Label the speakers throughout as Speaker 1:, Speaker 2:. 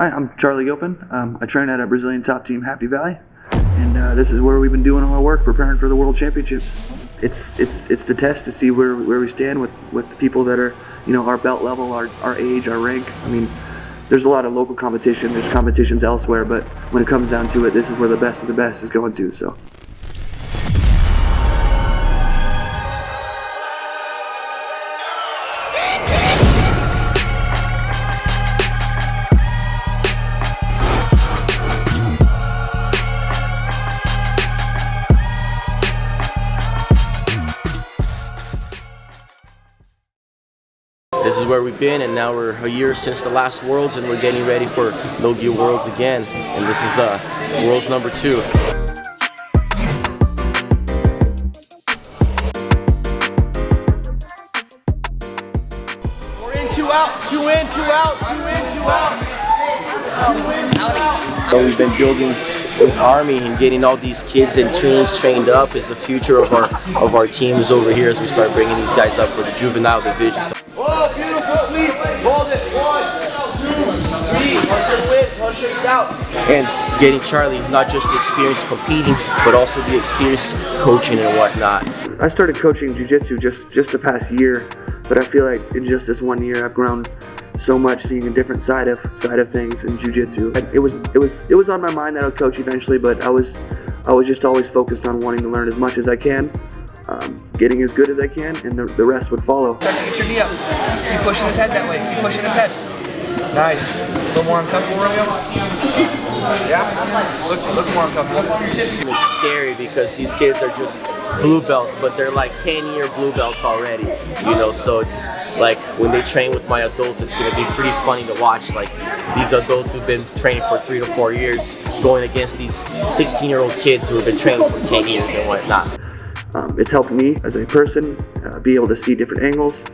Speaker 1: Hi, I'm Charlie Gilpin. Um, I train at a Brazilian top team, Happy Valley, and uh, this is where we've been doing all our work, preparing for the World Championships. It's it's it's the test to see where, where we stand with, with people that are you know our belt level, our, our age, our rank. I mean, there's a lot of local competition. There's competitions elsewhere, but when it comes down to it, this is where the best of the best is going to. So.
Speaker 2: Where we've been, and now we're a year since the last Worlds, and we're getting ready for No-Gi Worlds again. And this is uh, Worlds number two. We're in, two out, two in, two out, two in, two out. Two in, two out. So we've been building this army and getting all these kids and teams trained up is the future of our of our teams over here as we start bringing these guys up for the juvenile division. So Oh, Hold it. One, two, three. Hunter wins. Out. And getting Charlie not just the experience competing, but also the experience coaching and whatnot.
Speaker 1: I started coaching jiu-jitsu just just the past year, but I feel like in just this one year I've grown so much seeing a different side of side of things in jiu-jitsu. It was it was it was on my mind that I would coach eventually, but I was I was just always focused on wanting to learn as much as I can, um, getting as good as I can, and the, the rest would follow.
Speaker 3: Start to get your knee up. Keep pushing his head that way. Keep pushing his head. Nice. A little more uncomfortable, Romeo? Yeah? Look, look more uncomfortable.
Speaker 2: It's scary because these kids are just blue belts, but they're like 10 year blue belts already, you know, so it's like when they train with my adults, it's gonna be pretty funny to watch, like these adults who've been training for three to four years going against these 16 year old kids who have been training for 10 years and whatnot.
Speaker 1: Um, it's helped me as a person uh, be able to see different angles.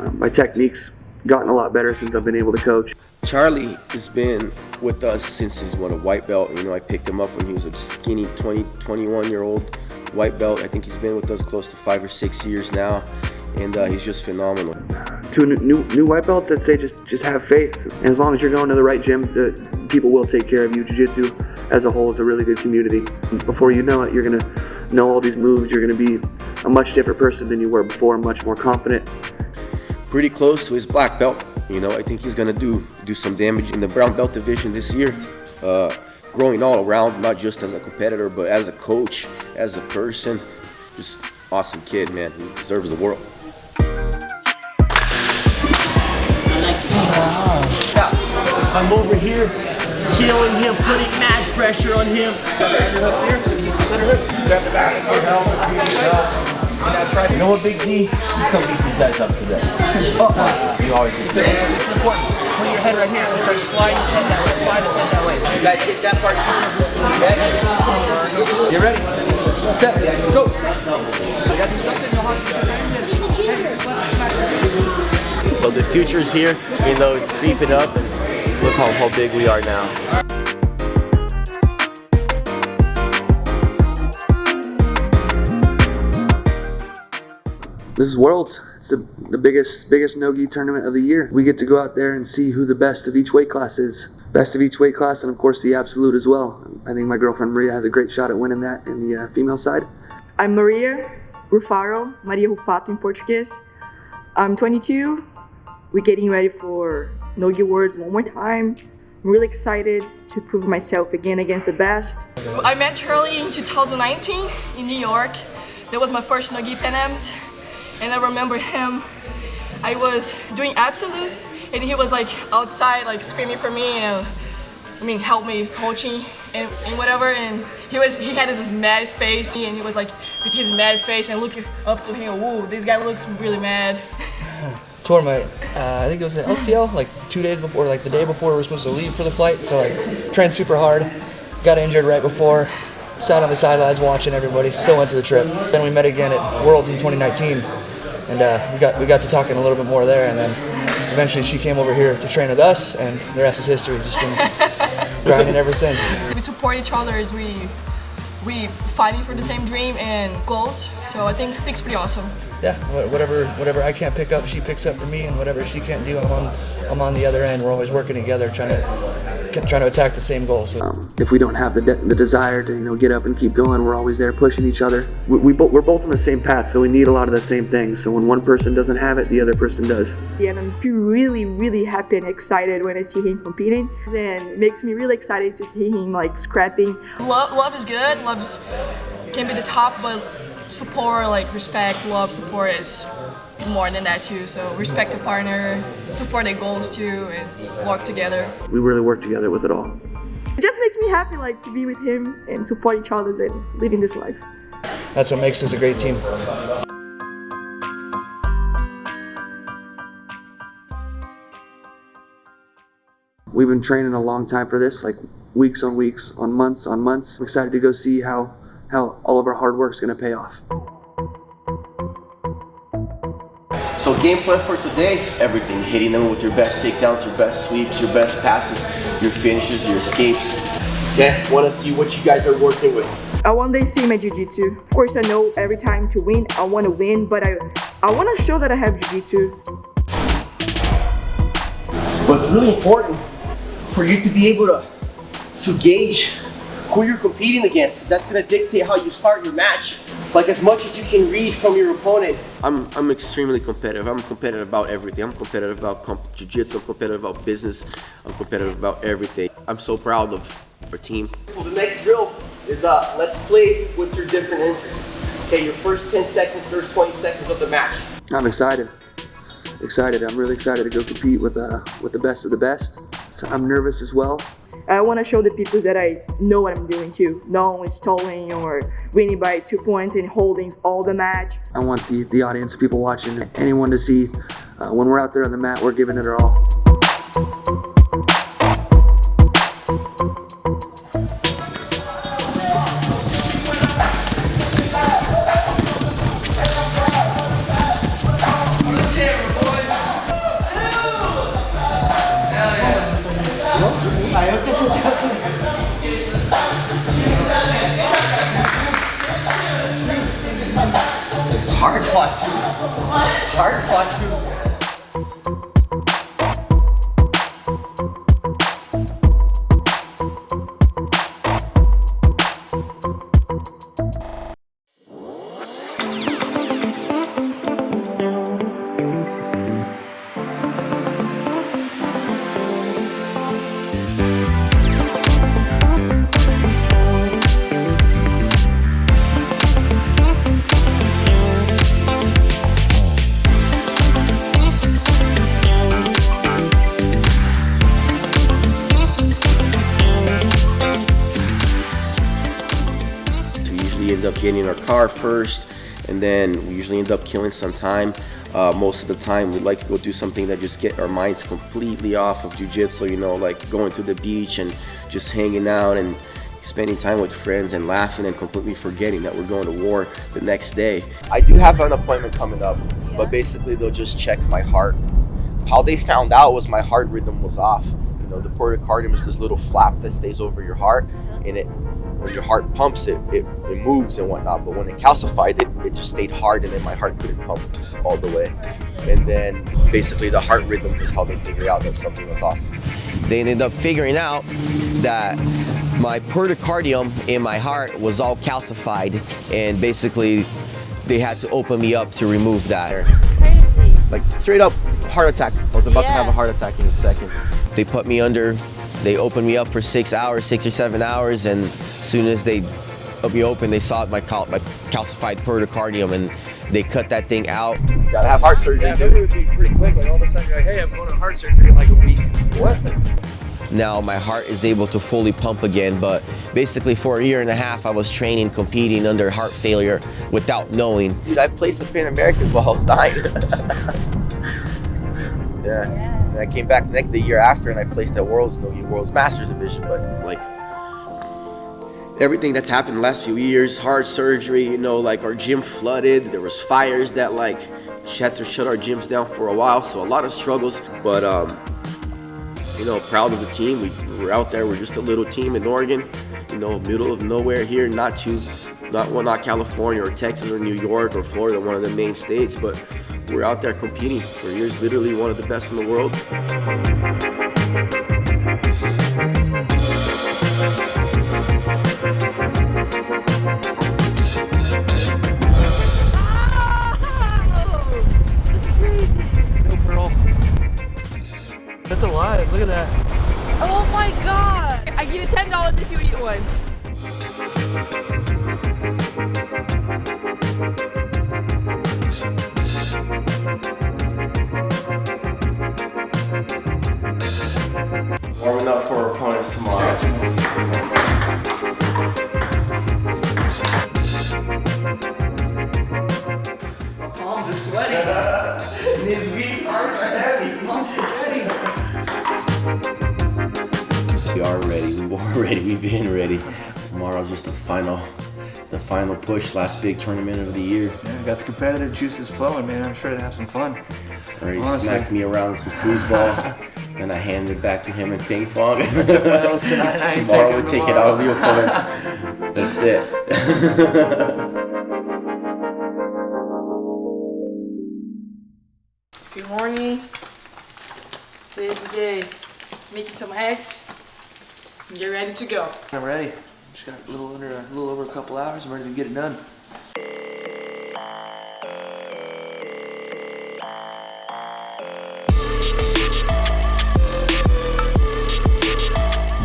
Speaker 1: Um, my technique's gotten a lot better since I've been able to coach.
Speaker 4: Charlie has been with us since he's what a white belt. You know, I picked him up when he was a skinny 20, 21 year old white belt. I think he's been with us close to five or six years now, and uh, he's just phenomenal.
Speaker 1: To new, new, new white belts that say just just have faith, and as long as you're going to the right gym, the people will take care of you. Jiu-Jitsu as a whole is a really good community. Before you know it, you're gonna know all these moves. You're gonna be a much different person than you were before, much more confident.
Speaker 4: Pretty close to his black belt. You know, I think he's gonna do do some damage in the brown belt division this year. Uh, growing all around, not just as a competitor, but as a coach, as a person. Just awesome kid, man. He deserves the world.
Speaker 2: I'm over here killing him, putting mad pressure on him. You know what, Big D? You come beat these guys up today. Uh-uh. You always do.
Speaker 3: This is important. Put your head right here and start sliding his head that way. Slide his head that way. You guys get that part too. Okay? You ready? Set. Go. You gotta do something. You know how to use your hands and
Speaker 2: So the future's here, you know, it's creeping up, and look how, how big we are now.
Speaker 1: This is Worlds. It's the, the biggest biggest no-gi tournament of the year. We get to go out there and see who the best of each weight class is. Best of each weight class, and of course the absolute as well. I think my girlfriend Maria has a great shot at winning that in the uh, female side.
Speaker 5: I'm Maria Rufaro, Maria Rufato in Portuguese. I'm 22. We're getting ready for No-Gi Worlds one more time. I'm really excited to prove myself again against the best.
Speaker 6: I met Charlie in 2019 in New York. That was my first Nogi Pan Ams. And I remember him, I was doing Absolute and he was like outside like screaming for me and I mean help me coaching and, and whatever and he was he had his mad face and he was like with his mad face and looking up to him, whoa, this guy looks really mad.
Speaker 3: Tore my, uh, I think it was the LCL, like two days before, like the day before we were supposed to leave for the flight. So like trained super hard, got injured right before, sat on the sidelines watching everybody, still went to the trip. Then we met again at Worlds in 2019 and uh, we got we got to talking a little bit more there and then eventually she came over here to train with us and the rest is history. Just been grinding ever since.
Speaker 6: We support each other as we we fighting for the same dream and goals. So I think, I think it's pretty awesome.
Speaker 3: Yeah, whatever whatever I can't pick up, she picks up for me, and whatever she can't do, I'm on I'm on the other end. We're always working together, trying to trying to attack the same goal. So
Speaker 1: Um, if we don't have the, de- the desire to you know get up and keep going, we're always there pushing each other. We, we bo- we're both on the same path, so we need a lot of the same things. So when one person doesn't have it, the other person does.
Speaker 5: Yeah, and I'm really, really happy and excited when I see him competing. And it makes me really excited to see him like scrapping.
Speaker 6: Love, love is good. Love's can be the top, but support, like respect, love, support is more than that too. So respect the partner, support their goals too, and work together.
Speaker 1: We really work together with it all.
Speaker 5: It just makes me happy like to be with him and support each other and living this life.
Speaker 3: that's what makes us a great team.
Speaker 1: We've been training a long time for this, like weeks on weeks, on months on months. I'm excited to go see how how all of our hard work is going to pay off.
Speaker 2: So game plan for today, everything. Hitting them with your best takedowns, your best sweeps, your best passes, your finishes, your escapes. Yeah, want to see what you guys are working with.
Speaker 5: I one day see my jiu-jitsu. Of course, I know every time to win, I want to win, but I I want to show that I have jiu-jitsu.
Speaker 2: But it's really important for you to be able to, to gauge who you're competing against because that's going to dictate how you start your match. Like as much as you can read from your opponent. I'm, I'm extremely competitive. I'm competitive about everything. I'm competitive about comp- jiu-jitsu. I'm competitive about business. I'm competitive about everything. I'm so proud of our team. So the next drill is uh, let's play with your different interests. Okay, your first 10 seconds, first 20 seconds of the match.
Speaker 1: I'm excited. Excited. I'm really excited to go compete with uh, with the best of the best. So I'm nervous as well.
Speaker 5: I want to show the people that I know what I'm doing too. Not only stalling or winning by two points and holding all the match.
Speaker 1: I want the, the audience, people watching, anyone to see uh, when we're out there on the mat, we're giving it our all.
Speaker 2: Car first, and then we usually end up killing some time. Uh, most of the time, we like to go do something that just get our minds completely off of jujitsu. You know, like going to the beach and just hanging out and spending time with friends and laughing and completely forgetting that we're going to war the next day. I do have an appointment coming up, but basically they'll just check my heart. How they found out was my heart rhythm was off. You know, the pericardium is this little flap that stays over your heart, and it when your heart pumps it, it, it moves and whatnot. But when it calcified, it, it just stayed hard and then my heart couldn't pump all the way. And then basically the heart rhythm is how they figure out that something was off. They ended up figuring out that my pericardium in my heart was all calcified and basically they had to open me up to remove that.
Speaker 7: Crazy.
Speaker 2: Like straight up heart attack. I was about to have a heart attack in a second. They put me under, they opened me up for six hours, six or seven hours, and as soon as they me open, they saw my, cal- my calcified pericardium and they cut that thing out. Gotta have heart surgery.
Speaker 3: Yeah, maybe it would be pretty quick. Like all of a sudden, you're like, hey, I'm going to heart surgery in like a week. What?
Speaker 2: now my heart is able to fully pump again but basically for a year and a half i was training competing under heart failure without knowing dude i placed the pan americans while i was dying yeah and i came back next the year after and i placed at worlds no worlds masters division but like everything that's happened the last few years heart surgery you know like our gym flooded there was fires that like had to shut our gyms down for a while so a lot of struggles but um you know, proud of the team. We, we're out there. We're just a little team in Oregon, you know, middle of nowhere here. Not too, not well, not California or Texas or New York or Florida, one of the main states, but we're out there competing. We're literally one of the best in the world. Push. Last big tournament of the year.
Speaker 1: Yeah, got the competitive juices flowing, man. I'm sure to have some fun.
Speaker 2: Already
Speaker 1: Honestly.
Speaker 2: smacked me around with some foosball. and I handed it back to him in ping pong.
Speaker 1: L's tonight, I ain't
Speaker 2: Tomorrow we
Speaker 1: them
Speaker 2: take it
Speaker 1: all.
Speaker 2: out of the opponents. That's it.
Speaker 5: Good morning. Today's the day. Making some eggs. Get ready to go.
Speaker 3: I'm ready. Just got a little under, a little over a couple hours. I'm ready to get it done.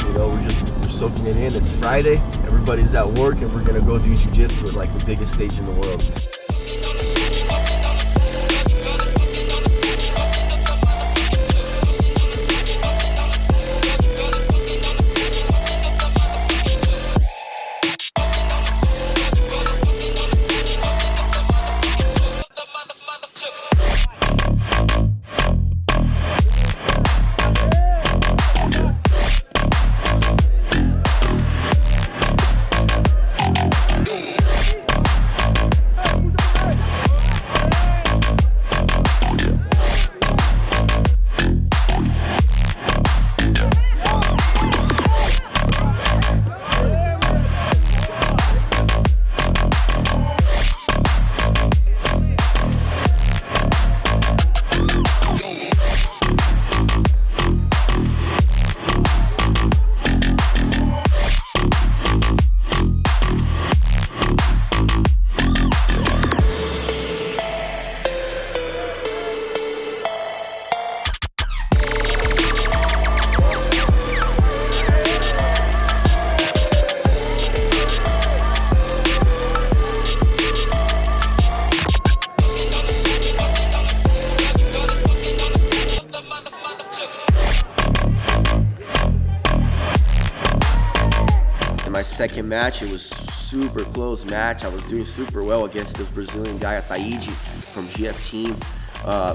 Speaker 2: You know, we're just we're soaking it in. It's Friday. Everybody's at work, and we're gonna go do jujitsu at like the biggest stage in the world. Second match, it was super close match. I was doing super well against this Brazilian guy, Ataiji from GF Team. Uh,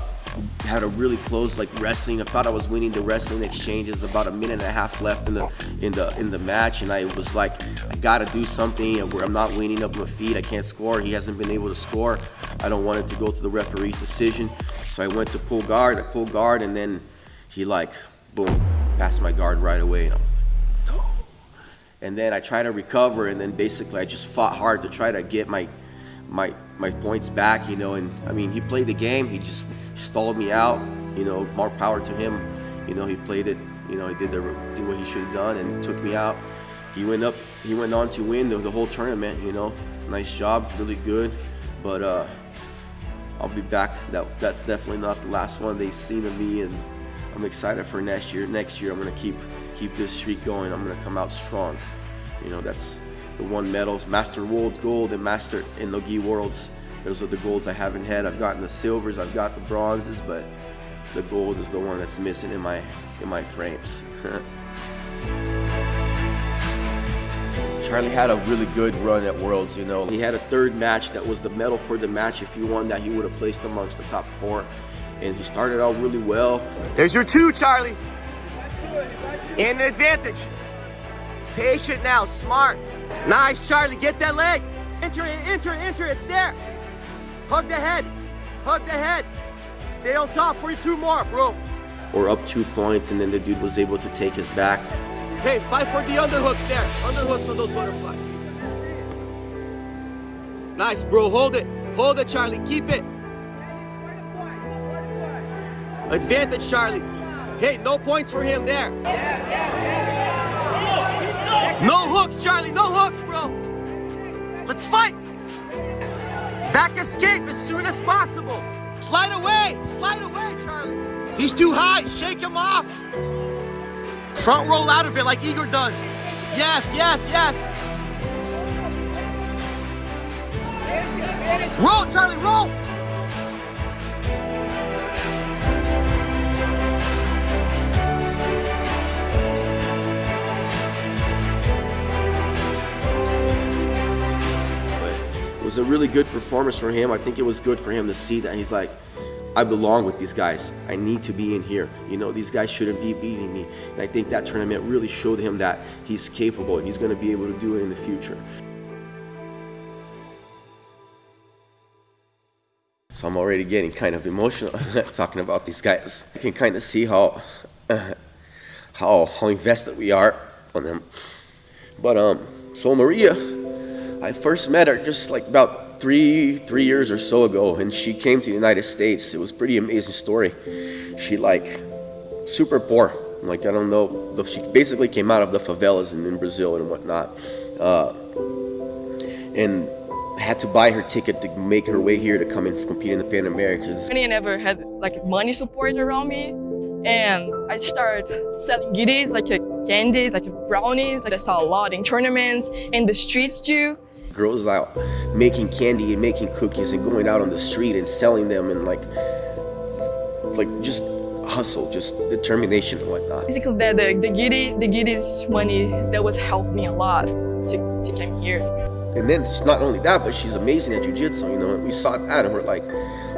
Speaker 2: had a really close like wrestling. I thought I was winning the wrestling exchanges. About a minute and a half left in the in the in the match, and I was like, I gotta do something. And where I'm not winning up my feet, I can't score. He hasn't been able to score. I don't want it to go to the referee's decision, so I went to pull guard. I pulled guard, and then he like, boom, passed my guard right away, and I was like and then I tried to recover, and then basically I just fought hard to try to get my my my points back, you know. And I mean, he played the game. He just stalled me out, you know. More power to him, you know. He played it, you know. He did the did what he should have done and took me out. He went up. He went on to win the, the whole tournament, you know. Nice job, really good. But uh, I'll be back. That that's definitely not the last one they've seen of me, and I'm excited for next year. Next year, I'm gonna keep keep this streak going. I'm gonna come out strong. You know, that's the one medals, Master World Gold and Master in Nogi Worlds. Those are the golds I haven't had. I've gotten the silvers, I've got the bronzes, but the gold is the one that's missing in my in my frames. Charlie had a really good run at Worlds, you know. He had a third match that was the medal for the match. If he won that, he would have placed amongst the top four. And he started out really well.
Speaker 8: There's your two, Charlie. In advantage. Patient now, smart. Nice, Charlie, get that leg. Enter it, enter, enter, it's there. Hug the head, hug the head. Stay on top for two more, bro.
Speaker 2: Or up two points, and then the dude was able to take his back.
Speaker 8: Hey, fight for the underhooks there. Underhooks on those butterflies. Nice, bro, hold it. Hold it, Charlie, keep it. Advantage, Charlie. Hey, no points for him there. No hooks, Charlie, no hooks, bro. Let's fight. Back escape as soon as possible. Slide away, slide away, Charlie. He's too high, shake him off.
Speaker 4: Front roll out of it like Igor does. Yes, yes, yes. Roll, Charlie, roll.
Speaker 2: Was a really good performance for him. I think it was good for him to see that he's like, I belong with these guys. I need to be in here. You know, these guys shouldn't be beating me. And I think that tournament really showed him that he's capable and he's going to be able to do it in the future. So I'm already getting kind of emotional talking about these guys. I can kind of see how how how invested we are on them. But um, so Maria, I first met her just like about three three years or so ago, and she came to the United States. It was pretty amazing story. She like super poor. Like I don't know. She basically came out of the favelas in, in Brazil and whatnot, uh, and had to buy her ticket to make her way here to come and compete in the Pan Americans.
Speaker 6: I never had like money support around me, and I started selling goodies like candies, like brownies. Like I saw a lot in tournaments, in the streets too.
Speaker 2: Girls out making candy and making cookies and going out on the street and selling them and like, like just hustle, just determination and whatnot.
Speaker 6: Basically, the the, the giddy the giddy's money that was helped me a lot to to come here.
Speaker 2: And then it's not only that, but she's amazing at jujitsu. You know, and we saw that, and we're like,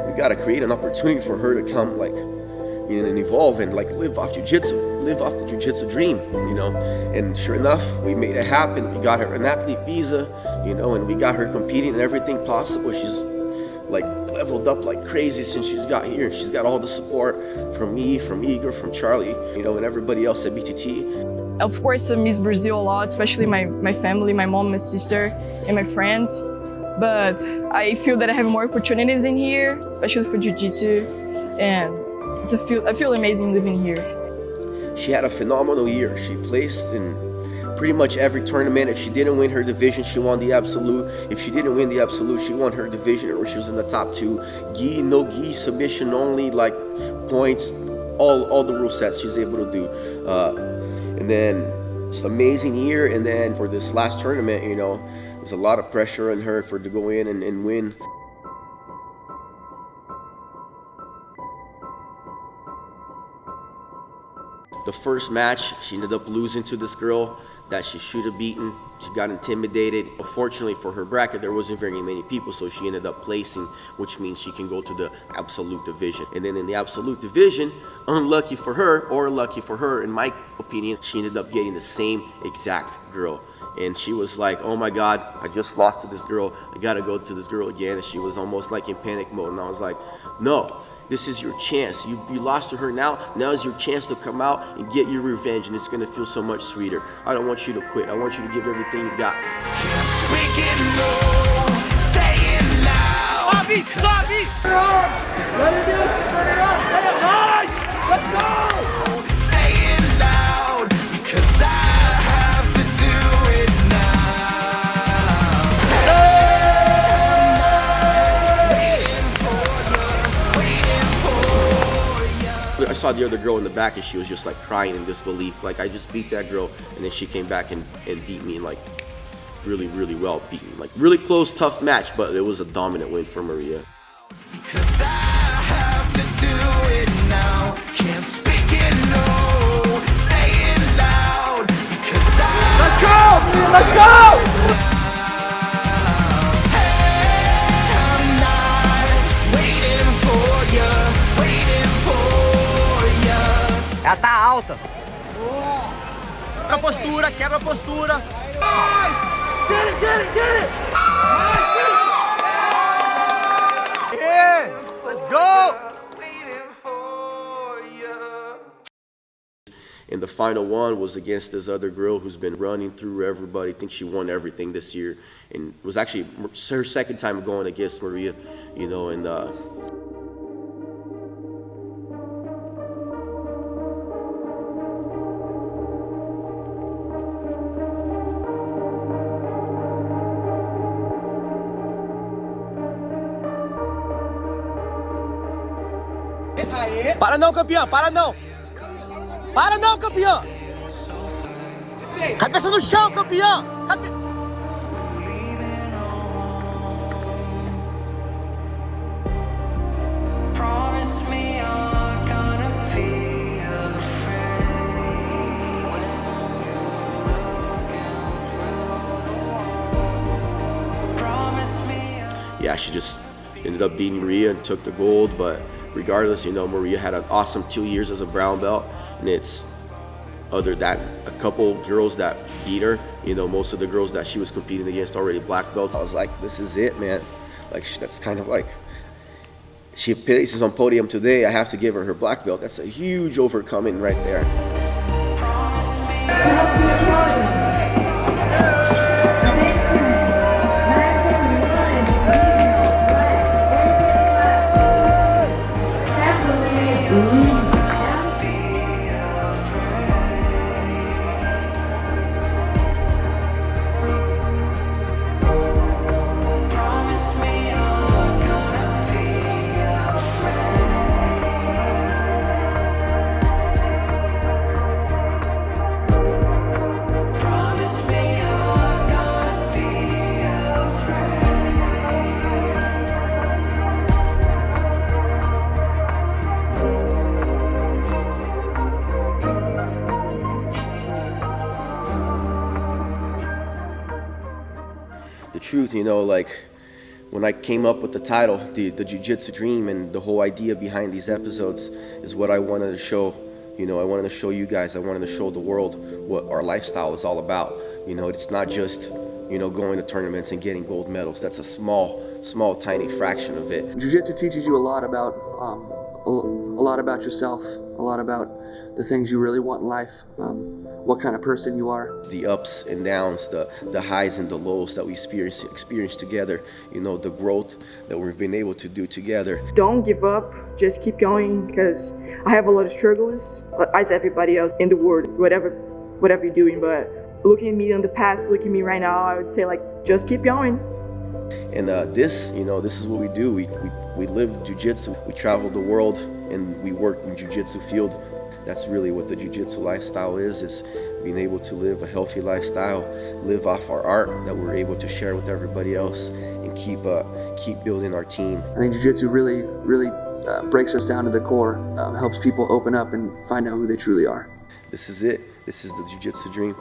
Speaker 2: we got to create an opportunity for her to come, like, you know, and evolve and like live off jujitsu, live off the jujitsu dream. You know, and sure enough, we made it happen. We got her an athlete visa, you know, and we got her competing in everything possible. She's like leveled up like crazy since she's got here. She's got all the support from me, from Igor, from Charlie, you know, and everybody else at BTT.
Speaker 6: Of course, I miss Brazil a lot, especially my, my family, my mom, my sister, and my friends. But I feel that I have more opportunities in here, especially for Jiu-Jitsu. And it's a feel, I feel amazing living here.
Speaker 2: She had a phenomenal year. She placed in pretty much every tournament. If she didn't win her division, she won the absolute. If she didn't win the absolute, she won her division or she was in the top two. Gi, no gi, submission only, like points, all, all the rule sets she's able to do. Uh, and then it's an amazing year. And then for this last tournament, you know, there's a lot of pressure on her for to go in and, and win. The first match, she ended up losing to this girl that she should have beaten. She got intimidated. Fortunately for her bracket, there wasn't very many people, so she ended up placing, which means she can go to the absolute division. And then in the absolute division, unlucky for her, or lucky for her, in my opinion, she ended up getting the same exact girl. And she was like, oh my God, I just lost to this girl. I gotta go to this girl again. And she was almost like in panic mode. And I was like, no, this is your chance. You, you lost to her now. Now is your chance to come out and get your revenge, and it's gonna feel so much sweeter. I don't want you to quit. I want you to give everything you got.
Speaker 4: Sobe, sobe! Let's go!
Speaker 2: Saw the other girl in the back and she was just like crying in disbelief. Like I just beat that girl and then she came back and, and beat me like really, really well beaten. Like really close, tough match, but it was a dominant win for Maria.
Speaker 9: Because I have to
Speaker 4: Ela tá alta. Quebra a postura, quebra a postura. Get it, get it, get it! Yeah, let's go!
Speaker 2: And the final one was against this other girl who's been running through everybody. I think she won everything this year, and it was actually her second time going against Maria, you know. And uh,
Speaker 4: Para não, campeão, para não! Para não, campeão!
Speaker 10: Cabeça no chão, campeão! Cabe...
Speaker 4: Promise me you're gonna be afraid. Promise me
Speaker 2: yeah, she just ended up beating Maria and took the gold. But regardless, you know, Maria had an awesome two years as a brown belt, and it's other that a couple girls that beat her. You know, most of the girls that she was competing against already black belts. I was like, this is it, man. Like that's kind of like she places on podium today. I have to give her her black belt. That's a huge overcoming right there. Truth, you know, like when I came up with the title, the, the Jiu Jitsu Dream, and the whole idea behind these episodes is what I wanted to show. You know, I wanted to show you guys, I wanted to show the world what our lifestyle is all about. You know, it's not just, you know, going to tournaments and getting gold medals. That's a small, small, tiny fraction of it.
Speaker 1: Jiu-Jitsu teaches you a lot about um, a lot about yourself, a lot about the things you really want in life, um, what kind of person you are.
Speaker 2: The ups and downs, the, the highs and the lows that we experience, experience together, you know, the growth that we've been able to do together.
Speaker 6: Don't give up, just keep going because I have a lot of struggles, as everybody else in the world, whatever, whatever you're doing. But looking at me in the past, looking at me right now, I would say like, just keep going.
Speaker 2: And uh, this, you know, this is what we do. We, we, we live jujitsu. We travel the world and we work in jujitsu field. That's really what the jujitsu lifestyle is, is being able to live a healthy lifestyle, live off our art that we're able to share with everybody else and keep, uh, keep building our team.
Speaker 1: I think Jiu-Jitsu really, really uh, breaks us down to the core, uh, helps people open up and find out who they truly are.
Speaker 2: This is it. This is the jujitsu dream.